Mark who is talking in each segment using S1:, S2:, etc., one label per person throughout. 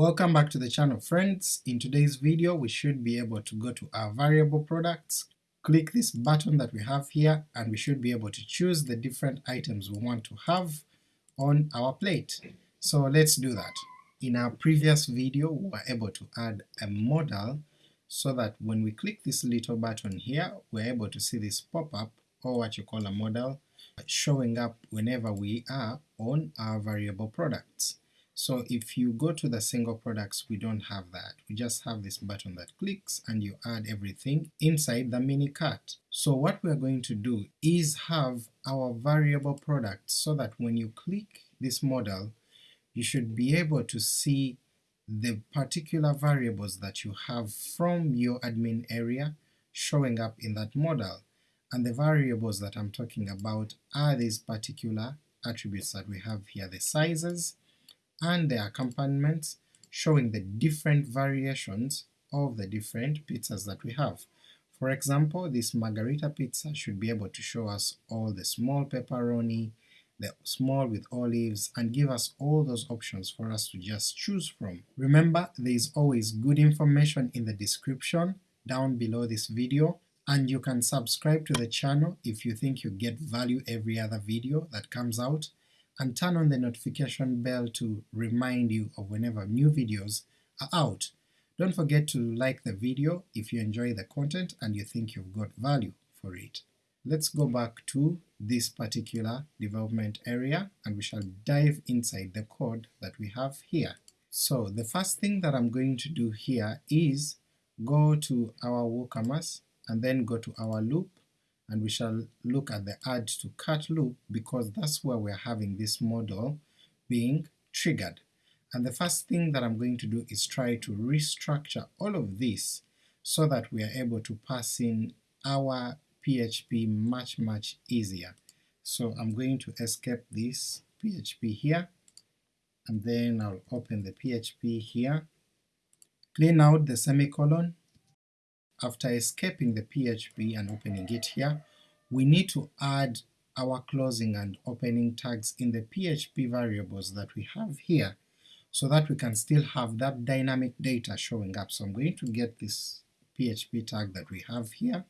S1: Welcome back to the channel friends. In today's video we should be able to go to our variable products, click this button that we have here, and we should be able to choose the different items we want to have on our plate. So let's do that. In our previous video we were able to add a modal so that when we click this little button here we're able to see this pop-up or what you call a modal showing up whenever we are on our variable products. So if you go to the single products we don't have that, we just have this button that clicks and you add everything inside the mini cart. So what we are going to do is have our variable products so that when you click this modal you should be able to see the particular variables that you have from your admin area showing up in that modal, and the variables that I'm talking about are these particular attributes that we have here, the sizes and the accompaniments showing the different variations of the different pizzas that we have. For example, this margarita pizza should be able to show us all the small pepperoni, the small with olives, and give us all those options for us to just choose from. Remember, there is always good information in the description down below this video, and you can subscribe to the channel if you think you get value every other video that comes out, and turn on the notification bell to remind you of whenever new videos are out. Don't forget to like the video if you enjoy the content and you think you've got value for it. Let's go back to this particular development area and we shall dive inside the code that we have here. So the first thing that I'm going to do here is go to our WooCommerce and then go to our loop and we shall look at the add to cart loop because that's where we're having this modal being triggered. And the first thing that I'm going to do is try to restructure all of this so that we are able to pass in our PHP much much easier. So I'm going to escape this PHP here, and then I'll open the PHP here, clean out the semicolon, after escaping the PHP and opening it here, we need to add our closing and opening tags in the PHP variables that we have here so that we can still have that dynamic data showing up. So I'm going to get this PHP tag that we have here,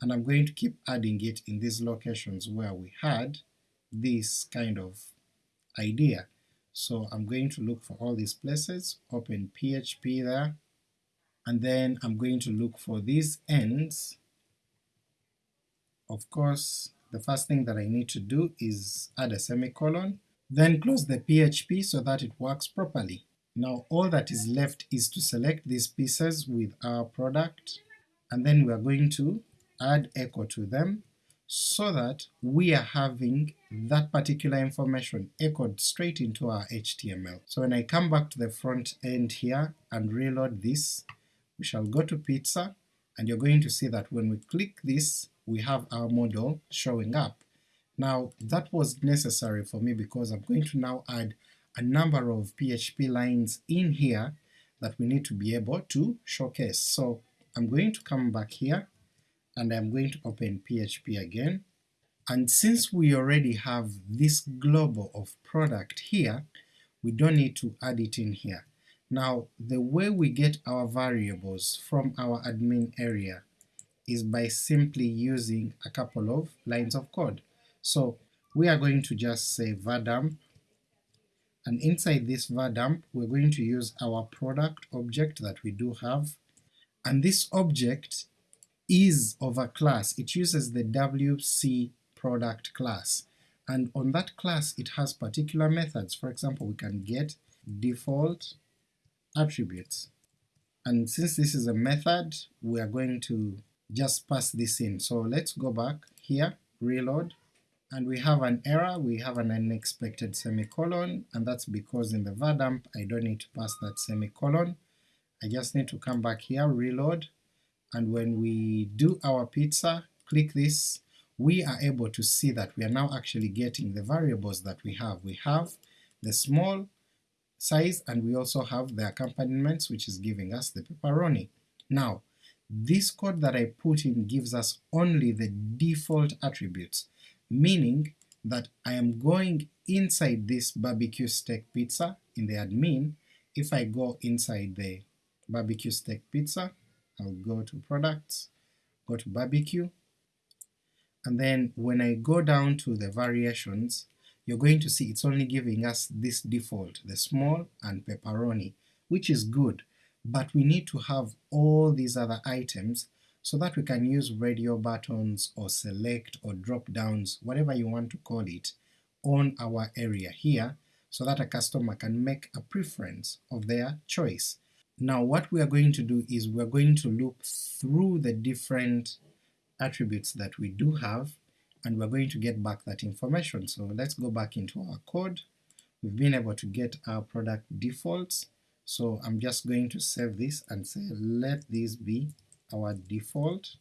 S1: and I'm going to keep adding it in these locations where we had this kind of idea. So I'm going to look for all these places, open PHP there, and then I'm going to look for these ends. Of course, the first thing that I need to do is add a semicolon, then close the PHP so that it works properly. Now all that is left is to select these pieces with our product, and then we are going to add echo to them so that we are having that particular information echoed straight into our HTML. So when I come back to the front end here and reload this, we shall go to pizza, and you're going to see that when we click this, we have our modal showing up. Now that was necessary for me because I'm going to now add a number of PHP lines in here that we need to be able to showcase. So I'm going to come back here and I'm going to open PHP again, and since we already have this global of product here, we don't need to add it in here. Now the way we get our variables from our admin area is by simply using a couple of lines of code. So we are going to just say vardump, and inside this vardump we're going to use our product object that we do have, and this object is of a class, it uses the wc product class, and on that class it has particular methods, for example we can get default attributes. And since this is a method, we are going to just pass this in. So let's go back here, reload, and we have an error, we have an unexpected semicolon, and that's because in the vardump I don't need to pass that semicolon. I just need to come back here, reload, and when we do our pizza, click this, we are able to see that we are now actually getting the variables that we have. We have the small size and we also have the accompaniments which is giving us the pepperoni. Now this code that I put in gives us only the default attributes, meaning that I am going inside this barbecue steak pizza in the admin if I go inside the barbecue steak pizza, I'll go to products, go to barbecue, and then when I go down to the variations, you're going to see it's only giving us this default, the small and pepperoni, which is good, but we need to have all these other items so that we can use radio buttons or select or drop downs, whatever you want to call it, on our area here so that a customer can make a preference of their choice. Now what we are going to do is we're going to loop through the different attributes that we do have and we're going to get back that information. So let's go back into our code. We've been able to get our product defaults, so I'm just going to save this and say let these be our default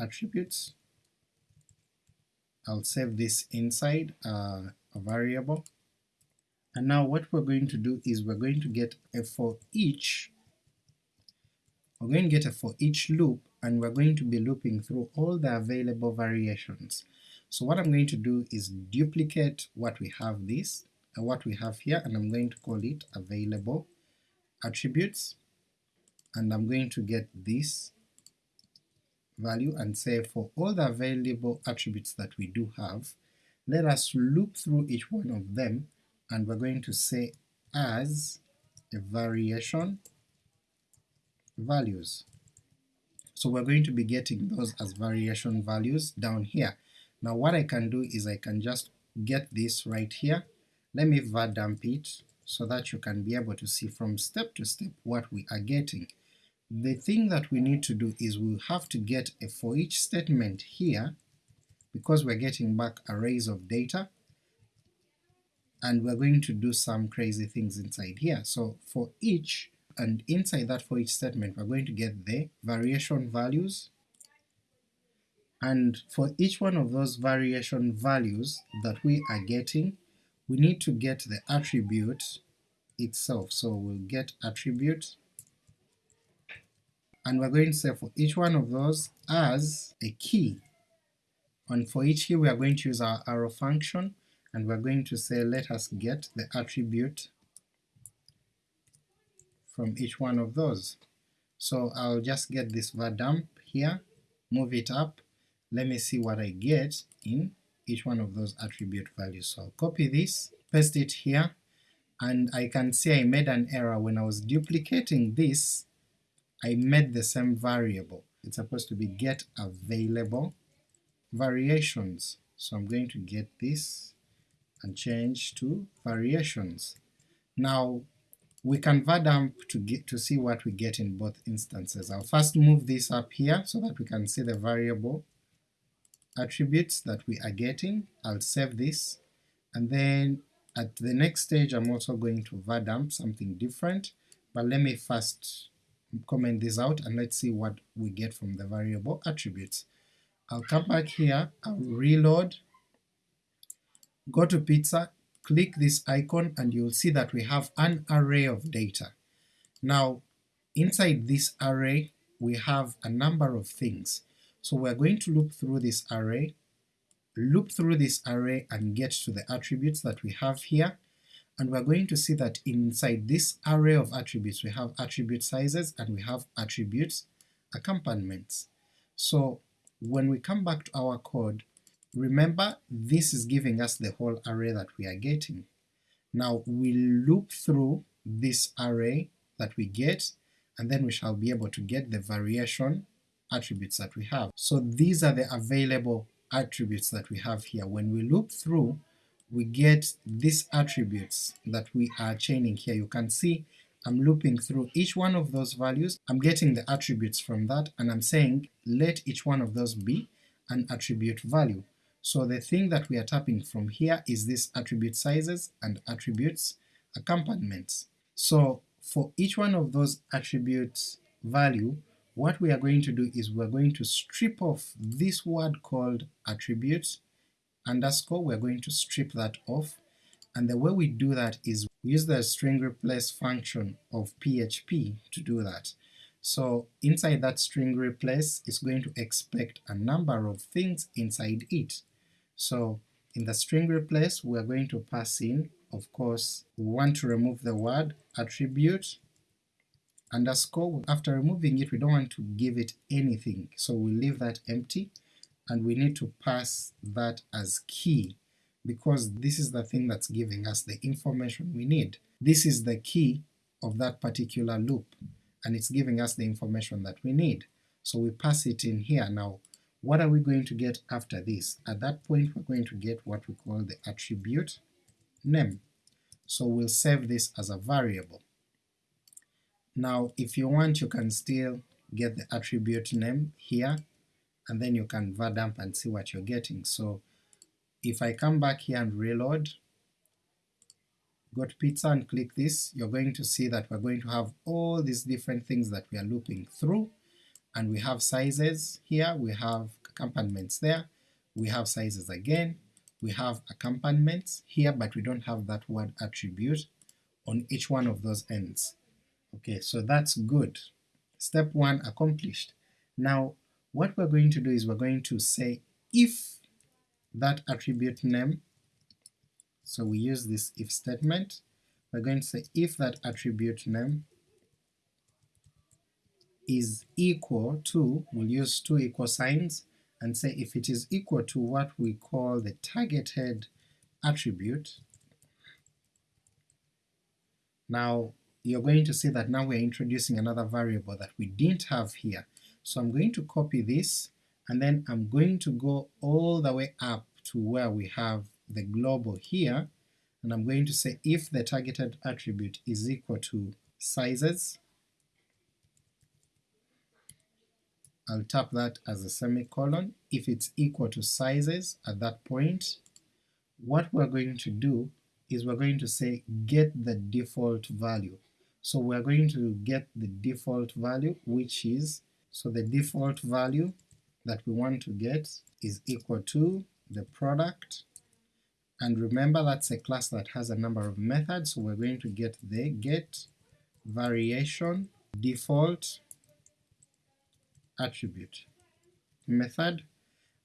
S1: attributes. I'll save this inside uh, a variable, and now what we're going to do is we're going to get a for each, we're going to get a for each loop, and we're going to be looping through all the available variations. So what I'm going to do is duplicate what we have this, uh, what we have here, and I'm going to call it available attributes, and I'm going to get this value and say for all the available attributes that we do have, let us loop through each one of them and we're going to say as a variation values. So we're going to be getting those as variation values down here. Now what I can do is I can just get this right here, let me var dump it so that you can be able to see from step to step what we are getting. The thing that we need to do is we'll have to get a for each statement here, because we're getting back arrays of data, and we're going to do some crazy things inside here. So for each, and inside that for each statement we're going to get the variation values, and for each one of those variation values that we are getting, we need to get the attribute itself. So we'll get attribute and we're going to say for each one of those as a key. And for each key we are going to use our arrow function, and we're going to say let us get the attribute from each one of those. So I'll just get this var dump here, move it up, let me see what I get in each one of those attribute values. So I'll copy this, paste it here, and I can see I made an error when I was duplicating this I made the same variable. It's supposed to be get available variations. So I'm going to get this and change to variations. Now we can var to get to see what we get in both instances. I'll first move this up here so that we can see the variable attributes that we are getting. I'll save this, and then at the next stage I'm also going to var something different, but let me first comment this out and let's see what we get from the variable attributes. I'll come back here, I'll reload, go to pizza, click this icon and you'll see that we have an array of data. Now inside this array we have a number of things, so we're going to loop through this array, loop through this array and get to the attributes that we have here, and we're going to see that inside this array of attributes we have attribute sizes and we have attributes accompaniments. So when we come back to our code, remember this is giving us the whole array that we are getting. Now we loop through this array that we get, and then we shall be able to get the variation attributes that we have. So these are the available attributes that we have here. When we loop through, we get these attributes that we are chaining here. You can see I'm looping through each one of those values, I'm getting the attributes from that, and I'm saying let each one of those be an attribute value. So the thing that we are tapping from here is this attribute sizes and attributes accompaniments. So for each one of those attributes value, what we are going to do is we're going to strip off this word called attributes underscore, we're going to strip that off, and the way we do that is we use the string replace function of PHP to do that. So inside that string replace is going to expect a number of things inside it. So in the string replace we're going to pass in of course we want to remove the word attribute underscore. After removing it we don't want to give it anything, so we leave that empty and we need to pass that as key because this is the thing that's giving us the information we need. This is the key of that particular loop and it's giving us the information that we need. So we pass it in here. Now what are we going to get after this? At that point we're going to get what we call the attribute name. So we'll save this as a variable. Now if you want you can still get the attribute name here and then you can var dump and see what you're getting. So if I come back here and reload, go to pizza and click this, you're going to see that we're going to have all these different things that we are looping through, and we have sizes here, we have accompaniments there, we have sizes again, we have accompaniments here, but we don't have that word attribute on each one of those ends. Okay, so that's good. Step 1 accomplished. Now what we're going to do is we're going to say if that attribute name, so we use this if statement, we're going to say if that attribute name is equal to, we'll use two equal signs, and say if it is equal to what we call the targeted attribute, now you're going to see that now we're introducing another variable that we didn't have here. So I'm going to copy this and then I'm going to go all the way up to where we have the global here, and I'm going to say if the targeted attribute is equal to sizes, I'll tap that as a semicolon. If it's equal to sizes at that point, what we're going to do is we're going to say get the default value. So we're going to get the default value which is, so the default value that we want to get is equal to the product, and remember that's a class that has a number of methods, so we're going to get the get variation default attribute method,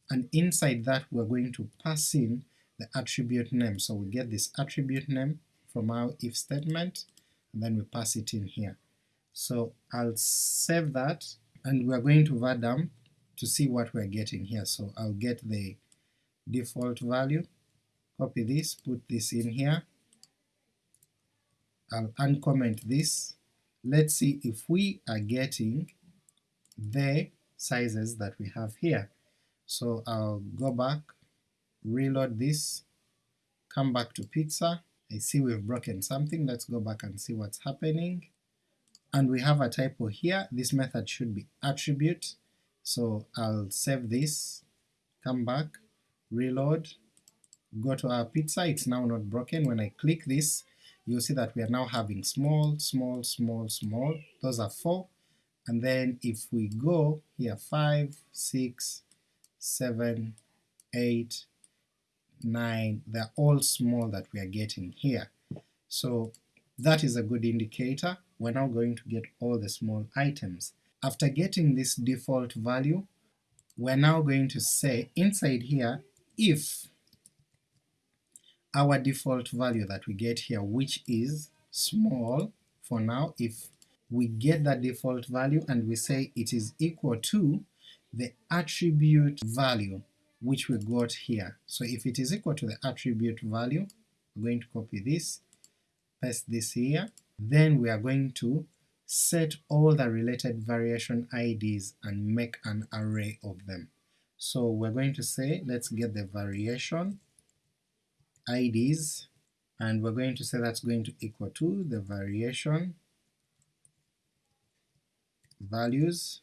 S1: and inside that we're going to pass in the attribute name, so we get this attribute name from our if statement, and then we pass it in here. So I'll save that, and we're going to var to see what we're getting here, so I'll get the default value, copy this, put this in here, I'll uncomment this, let's see if we are getting the sizes that we have here. So I'll go back, reload this, come back to pizza, I see we've broken something, let's go back and see what's happening. And we have a typo here, this method should be attribute, so I'll save this, come back, reload, go to our pizza, it's now not broken. When I click this, you'll see that we are now having small, small, small, small, those are 4, and then if we go here 5, 6, 7, 8, 9, they're all small that we are getting here. So that is a good indicator, we're now going to get all the small items. After getting this default value, we're now going to say inside here if our default value that we get here, which is small for now, if we get that default value and we say it is equal to the attribute value which we got here. So if it is equal to the attribute value, we're going to copy this, paste this here, then we are going to set all the related variation IDs and make an array of them. So we're going to say let's get the variation IDs and we're going to say that's going to equal to the variation values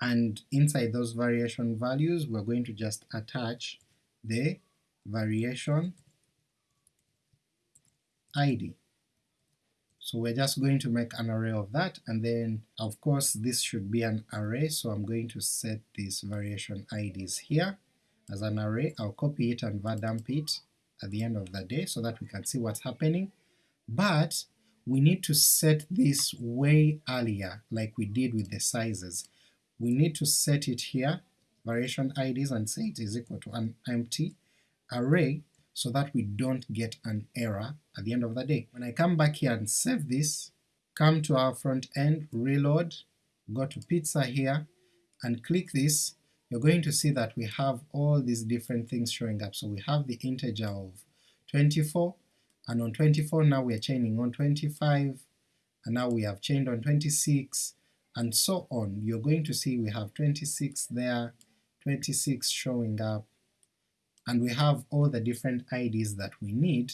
S1: and inside those variation values we're going to just attach the variation ID. So we're just going to make an array of that, and then of course this should be an array, so I'm going to set these variation IDs here as an array. I'll copy it and dump it at the end of the day so that we can see what's happening, but we need to set this way earlier like we did with the sizes. We need to set it here, variation IDs, and say it is equal to an empty array so that we don't get an error at the end of the day. When I come back here and save this, come to our front end, reload, go to pizza here, and click this, you're going to see that we have all these different things showing up. So we have the integer of 24, and on 24 now we are chaining on 25, and now we have chained on 26, and so on. You're going to see we have 26 there, 26 showing up, and we have all the different IDs that we need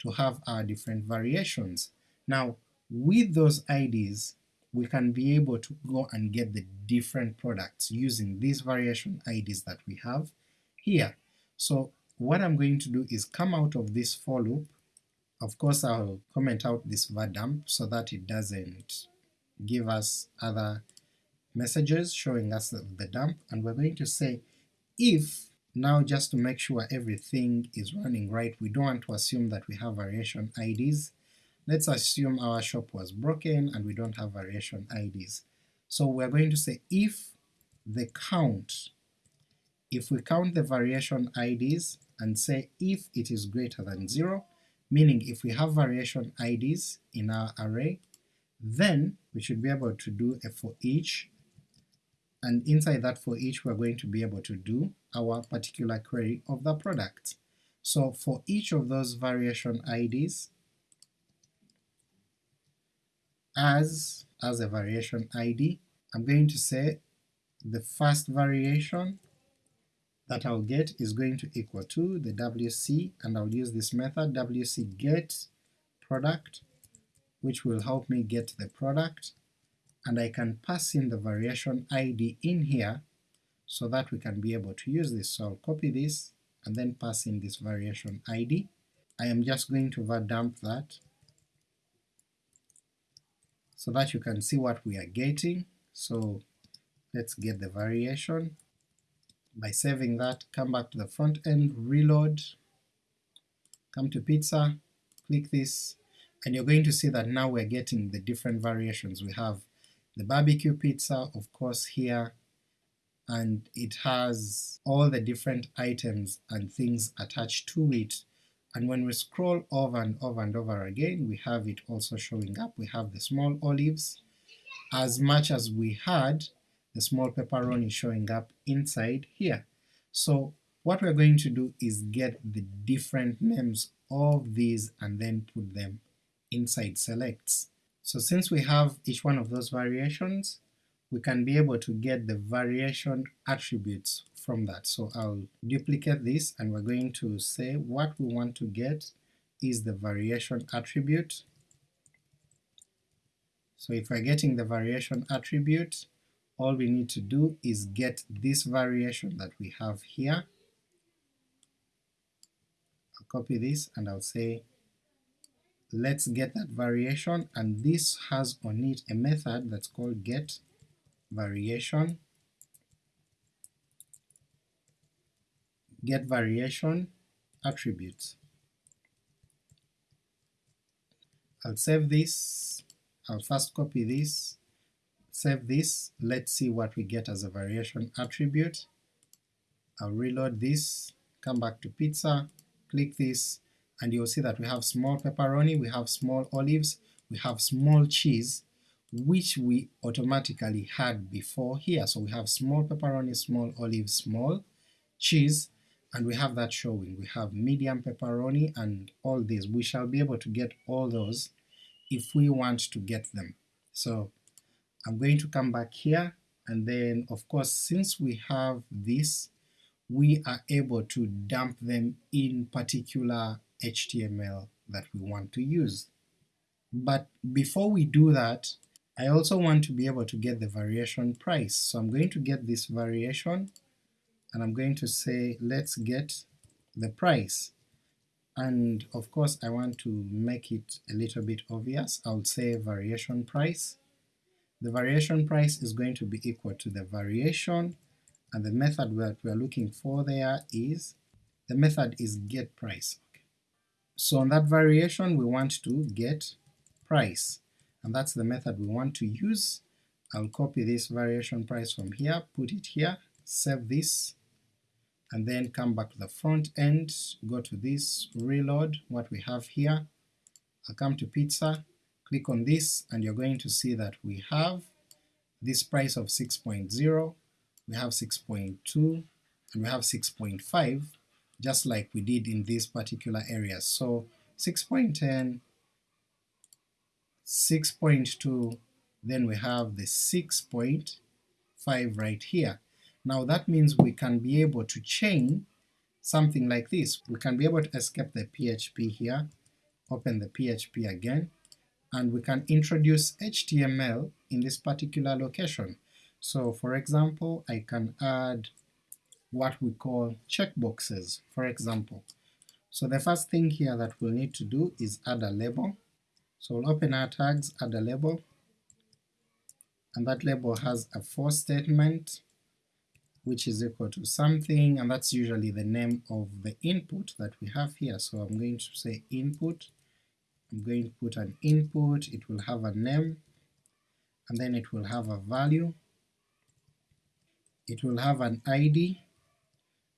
S1: to have our different variations. Now with those IDs we can be able to go and get the different products using these variation IDs that we have here. So what I'm going to do is come out of this for loop, of course I'll comment out this var dump so that it doesn't give us other messages showing us the, the dump, and we're going to say if now just to make sure everything is running right, we don't want to assume that we have variation IDs, let's assume our shop was broken and we don't have variation IDs. So we're going to say if the count, if we count the variation IDs and say if it is greater than 0, meaning if we have variation IDs in our array, then we should be able to do a for each, and inside that for each we're going to be able to do our particular query of the product. So for each of those variation IDs, as, as a variation ID, I'm going to say the first variation that I'll get is going to equal to the wc, and I'll use this method wc get product, which will help me get the product, and I can pass in the variation id in here so that we can be able to use this. So I'll copy this and then pass in this variation id. I am just going to dump that so that you can see what we are getting. So let's get the variation. By saving that, come back to the front end, reload, come to pizza, click this, and you're going to see that now we're getting the different variations. We have the barbecue pizza, of course, here, and it has all the different items and things attached to it and when we scroll over and over and over again we have it also showing up. We have the small olives as much as we had the small pepperoni showing up inside here. So what we're going to do is get the different names of these and then put them inside selects. So since we have each one of those variations, we can be able to get the variation attributes from that. So I'll duplicate this and we're going to say what we want to get is the variation attribute. So if we're getting the variation attribute, all we need to do is get this variation that we have here. I'll copy this and I'll say let's get that variation and this has on it a method that's called get variation, get variation attributes. I'll save this, I'll first copy this, save this, let's see what we get as a variation attribute. I'll reload this, come back to pizza, click this, and you'll see that we have small pepperoni, we have small olives, we have small cheese, which we automatically had before here. So we have small pepperoni, small olive, small cheese, and we have that showing. We have medium pepperoni and all these. We shall be able to get all those if we want to get them. So I'm going to come back here, and then of course since we have this, we are able to dump them in particular HTML that we want to use. But before we do that, I also want to be able to get the variation price, so I'm going to get this variation, and I'm going to say let's get the price, and of course I want to make it a little bit obvious, I'll say variation price. The variation price is going to be equal to the variation, and the method that we're looking for there is, the method is get price. Okay. So on that variation we want to get price, and that's the method we want to use. I'll copy this variation price from here, put it here, save this, and then come back to the front end, go to this, reload what we have here, I'll come to pizza, click on this, and you're going to see that we have this price of 6.0, we have 6.2, and we have 6.5, just like we did in these particular areas. So 6.10, 6.2, then we have the 6.5 right here. Now that means we can be able to chain something like this. We can be able to escape the PHP here, open the PHP again, and we can introduce HTML in this particular location. So for example, I can add what we call checkboxes, for example. So the first thing here that we'll need to do is add a label. So we'll open our tags, add a label, and that label has a for statement, which is equal to something, and that's usually the name of the input that we have here. So I'm going to say input, I'm going to put an input, it will have a name, and then it will have a value, it will have an ID,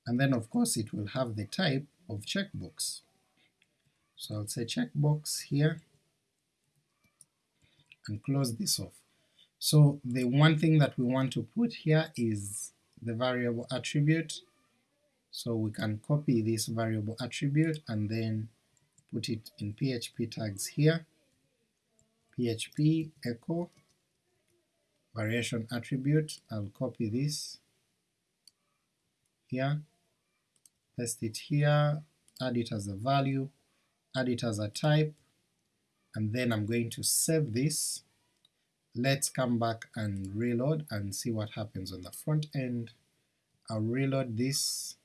S1: and then of course it will have the type of checkbox. So I'll say checkbox here, and close this off. So the one thing that we want to put here is the variable attribute, so we can copy this variable attribute and then put it in PHP tags here, PHP echo variation attribute, I'll copy this here, paste it here, add it as a value, add it as a type, and then I'm going to save this. Let's come back and reload and see what happens on the front end. I'll reload this,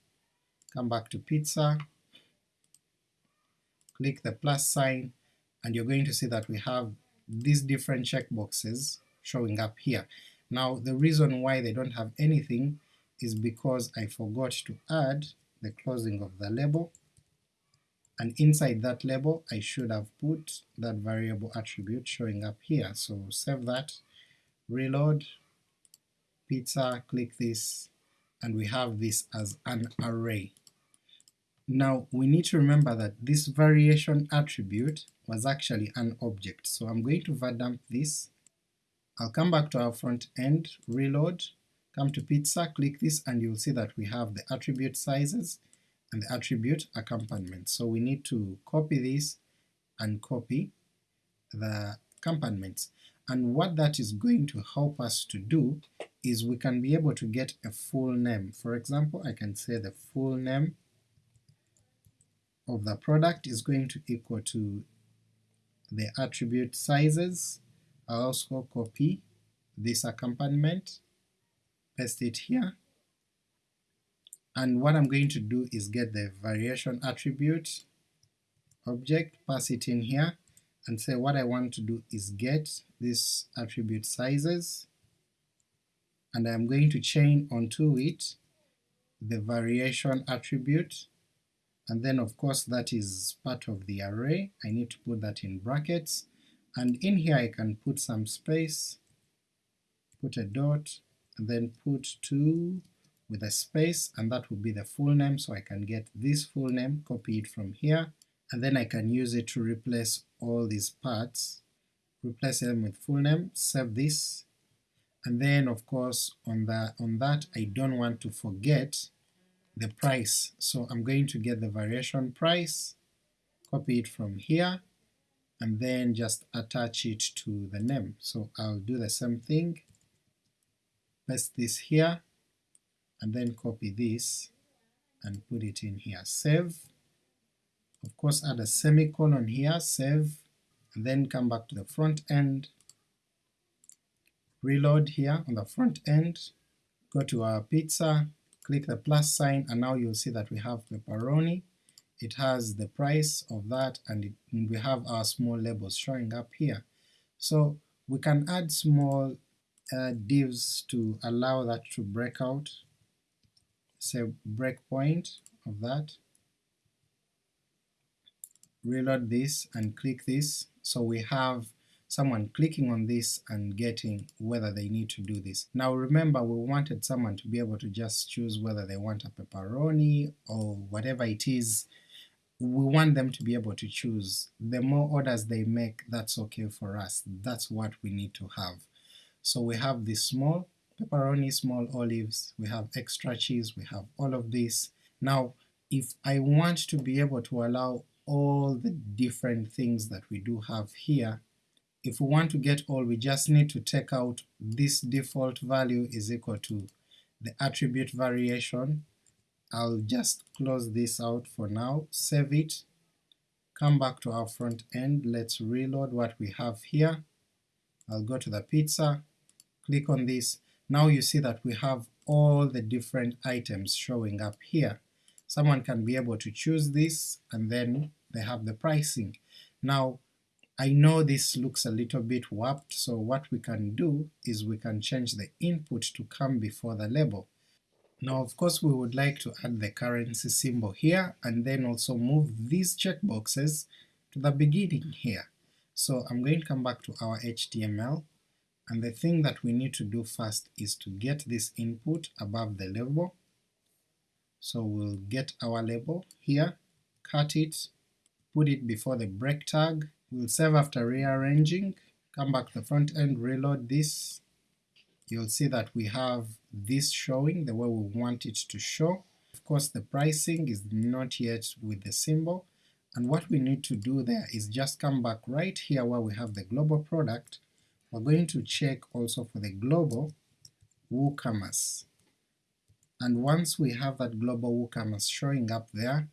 S1: come back to pizza, click the plus sign, and you're going to see that we have these different checkboxes showing up here. Now the reason why they don't have anything is because I forgot to add the closing of the label, and inside that label I should have put that variable attribute showing up here. So save that, reload, pizza, click this, and we have this as an array. Now we need to remember that this variation attribute was actually an object, so I'm going to var_dump this, I'll come back to our front end, reload, come to pizza, click this, and you'll see that we have the attribute sizes and the attribute accompaniment. So we need to copy this and copy the accompaniments. And what that is going to help us to do is we can be able to get a full name. For example, I can say the full name of the product is going to equal to the attribute sizes. I'll also copy this accompaniment, paste it here, and what I'm going to do is get the variation attribute object, pass it in here, and say what I want to do is get this attribute sizes, and I'm going to chain onto it the variation attribute, and then of course that is part of the array, I need to put that in brackets, and in here I can put some space, put a dot, and then put 2 with a space, and that will be the full name, so I can get this full name, copy it from here, and then I can use it to replace all these parts, replace them with full name, save this, and then of course on, the, on that I don't want to forget the price, so I'm going to get the variation price, copy it from here, and then just attach it to the name. So I'll do the same thing, paste this here, and then copy this and put it in here, save, of course add a semicolon here, save, and then come back to the front end, reload here on the front end, go to our pizza, click the plus sign, and now you'll see that we have pepperoni, it has the price of that, and, it, and we have our small labels showing up here. So we can add small uh, divs to allow that to break out, say breakpoint of that, reload this and click this, so we have someone clicking on this and getting whether they need to do this. Now remember we wanted someone to be able to just choose whether they want a pepperoni or whatever it is we want them to be able to choose. The more orders they make, that's okay for us, that's what we need to have. So we have this small pepperoni, small olives, we have extra cheese, we have all of this. Now if I want to be able to allow all the different things that we do have here, if we want to get all we just need to take out this default value is equal to the attribute variation I'll just close this out for now, save it, come back to our front end, let's reload what we have here, I'll go to the pizza, click on this, now you see that we have all the different items showing up here. Someone can be able to choose this and then they have the pricing. Now I know this looks a little bit warped, so what we can do is we can change the input to come before the label. Now of course we would like to add the currency symbol here and then also move these checkboxes to the beginning here. So I'm going to come back to our HTML and the thing that we need to do first is to get this input above the label. So we'll get our label here, cut it, put it before the break tag, we'll save after rearranging, come back to the front end, reload this, you'll see that we have this showing the way we want it to show. Of course the pricing is not yet with the symbol, and what we need to do there is just come back right here where we have the global product, we're going to check also for the global WooCommerce. And once we have that global WooCommerce showing up there,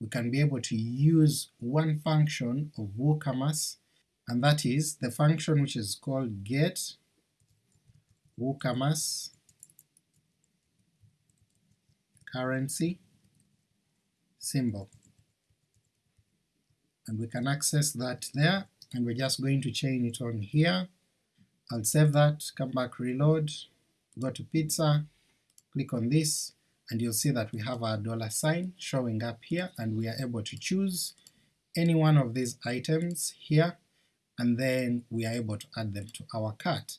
S1: we can be able to use one function of WooCommerce, and that is the function which is called get WooCommerce currency symbol and we can access that there and we're just going to chain it on here. I'll save that, come back reload, go to pizza, click on this, and you'll see that we have our dollar sign showing up here and we are able to choose any one of these items here and then we are able to add them to our cart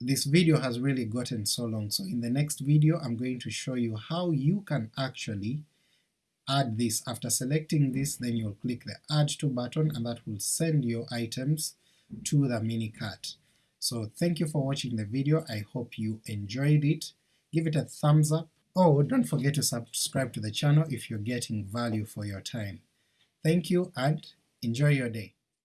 S1: this video has really gotten so long, so in the next video I'm going to show you how you can actually add this. After selecting this then you'll click the add to button and that will send your items to the mini cart. So thank you for watching the video, I hope you enjoyed it, give it a thumbs up, oh don't forget to subscribe to the channel if you're getting value for your time. Thank you and enjoy your day.